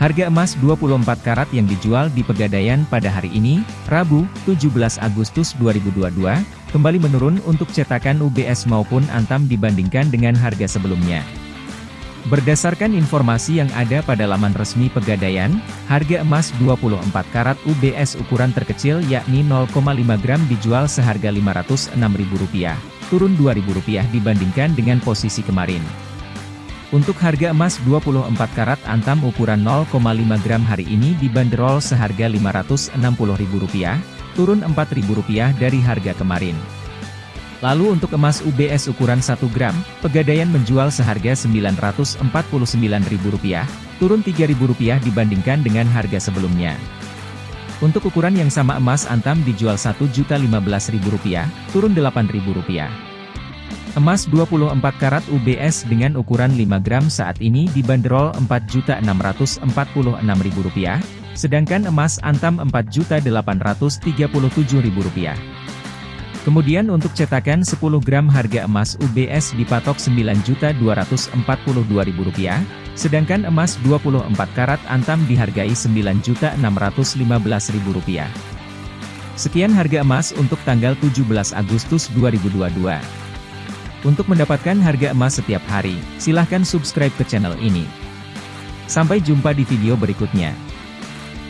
Harga emas 24 karat yang dijual di Pegadaian pada hari ini, Rabu, 17 Agustus 2022, kembali menurun untuk cetakan UBS maupun Antam dibandingkan dengan harga sebelumnya. Berdasarkan informasi yang ada pada laman resmi Pegadaian, harga emas 24 karat UBS ukuran terkecil yakni 0,5 gram dijual seharga Rp506.000, turun Rp2.000 dibandingkan dengan posisi kemarin. Untuk harga emas 24 karat antam ukuran 0,5 gram hari ini dibanderol seharga Rp560.000, turun Rp4.000 dari harga kemarin. Lalu untuk emas UBS ukuran 1 gram, Pegadaian menjual seharga Rp949.000, turun Rp3.000 dibandingkan dengan harga sebelumnya. Untuk ukuran yang sama emas antam dijual Rp1.015.000, turun Rp8.000. Emas 24 karat UBS dengan ukuran 5 gram saat ini dibanderol Rp4.646.000, sedangkan emas antam Rp4.837.000. Kemudian untuk cetakan 10 gram harga emas UBS dipatok Rp9.242.000, sedangkan emas 24 karat antam dihargai Rp9.615.000. Sekian harga emas untuk tanggal 17 Agustus 2022. Untuk mendapatkan harga emas setiap hari, silahkan subscribe ke channel ini. Sampai jumpa di video berikutnya.